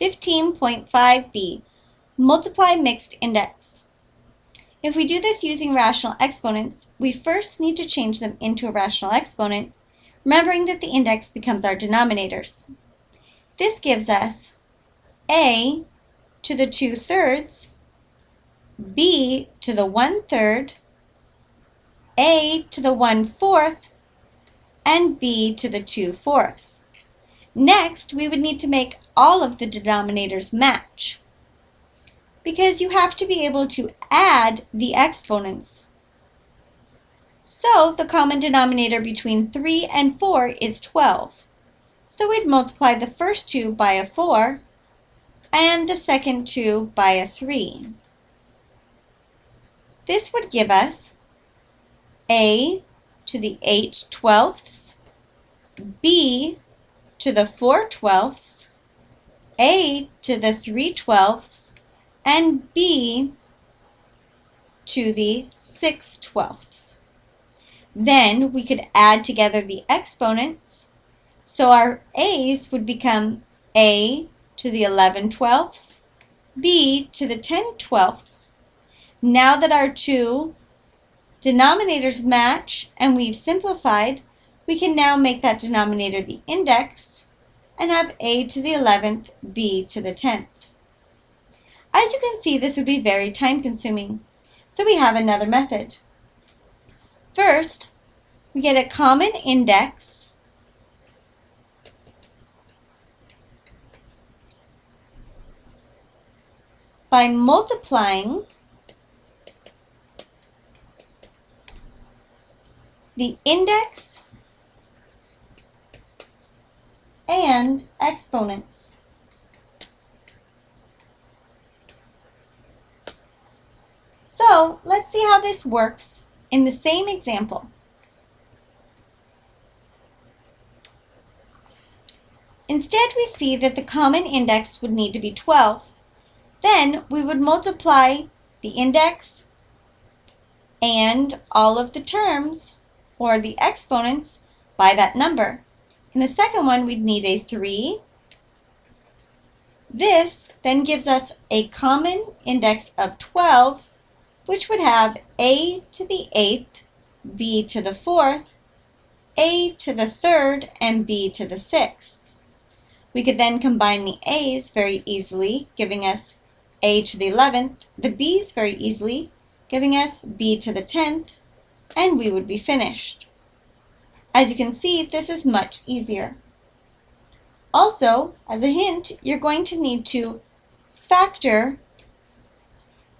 15.5b, multiply mixed index. If we do this using rational exponents, we first need to change them into a rational exponent, remembering that the index becomes our denominators. This gives us a to the 2 thirds, b to the 1 third, a to the 1 fourth, and b to the 2 fourths. Next, we would need to make all of the denominators match because you have to be able to add the exponents. So the common denominator between 3 and 4 is 12. So we'd multiply the first two by a 4 and the second two by a 3. This would give us a to the 8 twelfths, b to the 4 twelfths, A to the 3 twelfths, and B to the 6 twelfths. Then we could add together the exponents. So our A's would become A to the 11 twelfths, B to the 10 twelfths. Now that our two denominators match and we've simplified, we can now make that denominator the index and have a to the 11th, b to the 10th. As you can see, this would be very time consuming. So we have another method. First, we get a common index by multiplying the index and exponents. So let's see how this works in the same example. Instead, we see that the common index would need to be 12. Then we would multiply the index and all of the terms, or the exponents, by that number. In the second one, we'd need a 3. This then gives us a common index of 12, which would have a to the 8th, b to the 4th, a to the 3rd, and b to the 6th. We could then combine the a's very easily, giving us a to the 11th, the b's very easily, giving us b to the 10th, and we would be finished. As you can see, this is much easier. Also, as a hint, you're going to need to factor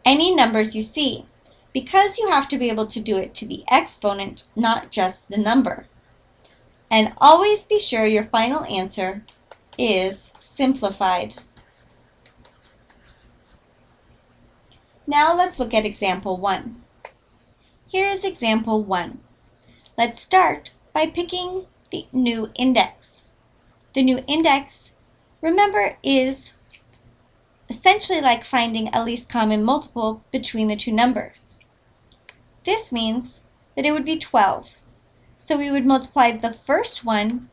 any numbers you see because you have to be able to do it to the exponent, not just the number. And always be sure your final answer is simplified. Now let's look at example 1. Here is example 1. Let's start by picking the new index. The new index, remember, is essentially like finding a least common multiple between the two numbers. This means that it would be 12. So we would multiply the first one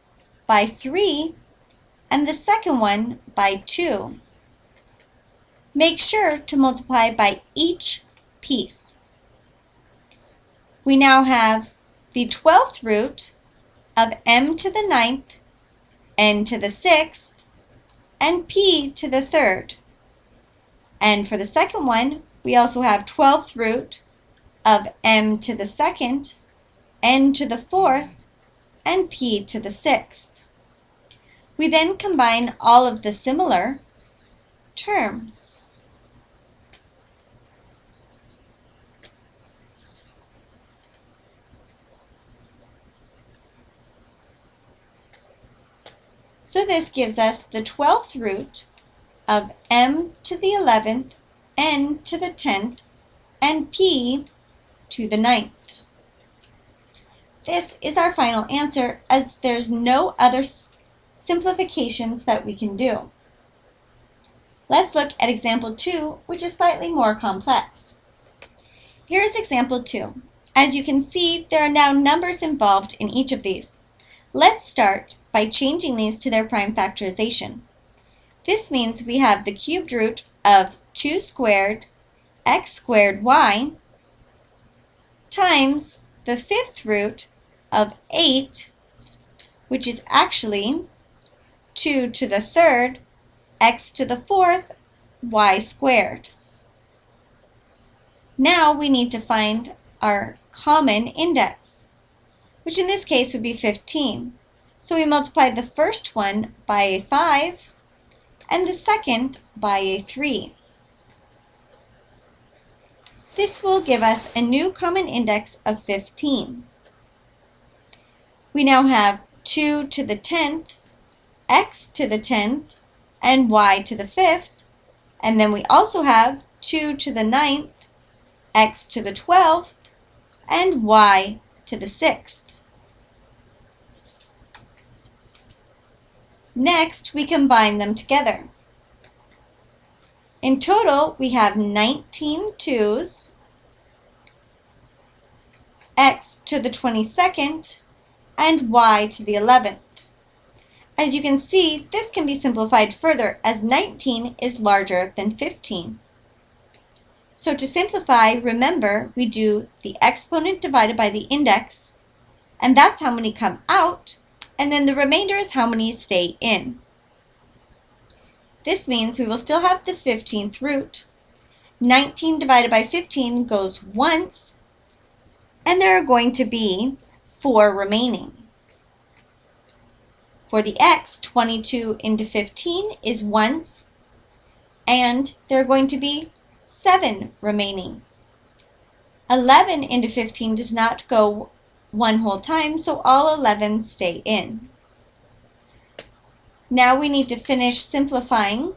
by 3 and the second one by 2. Make sure to multiply by each piece. We now have the 12th root of m to the ninth, n to the sixth, and p to the third. And for the second one, we also have 12th root of m to the second, n to the fourth, and p to the sixth. We then combine all of the similar terms. So this gives us the 12th root of m to the 11th, n to the 10th, and p to the 9th. This is our final answer as there's no other simplifications that we can do. Let's look at example 2, which is slightly more complex. Here is example 2. As you can see, there are now numbers involved in each of these. Let's start by changing these to their prime factorization. This means we have the cubed root of 2 squared x squared y times the fifth root of 8, which is actually 2 to the third x to the fourth y squared. Now we need to find our common index, which in this case would be 15. So we multiply the first one by a 5 and the second by a 3. This will give us a new common index of 15. We now have 2 to the 10th, x to the 10th, and y to the 5th, and then we also have 2 to the 9th, x to the 12th, and y to the 6th. Next, we combine them together. In total, we have 19 twos, x to the 22nd, and y to the 11th. As you can see, this can be simplified further as 19 is larger than 15. So to simplify, remember we do the exponent divided by the index, and that's how many come out, and then the remainder is how many stay in. This means we will still have the 15th root. 19 divided by 15 goes once, and there are going to be 4 remaining. For the x, 22 into 15 is once, and there are going to be 7 remaining. 11 into 15 does not go one whole time, so all 11 stay in. Now we need to finish simplifying.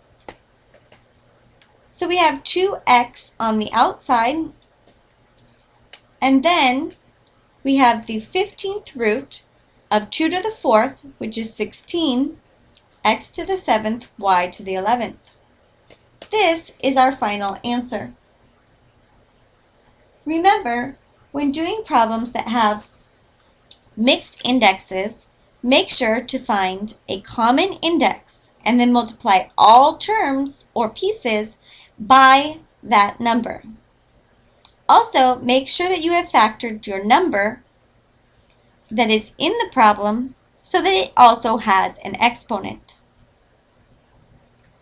So we have 2x on the outside, and then we have the 15th root of 2 to the 4th, which is 16, x to the 7th, y to the 11th. This is our final answer. Remember, when doing problems that have mixed indexes, make sure to find a common index and then multiply all terms or pieces by that number. Also, make sure that you have factored your number that is in the problem so that it also has an exponent.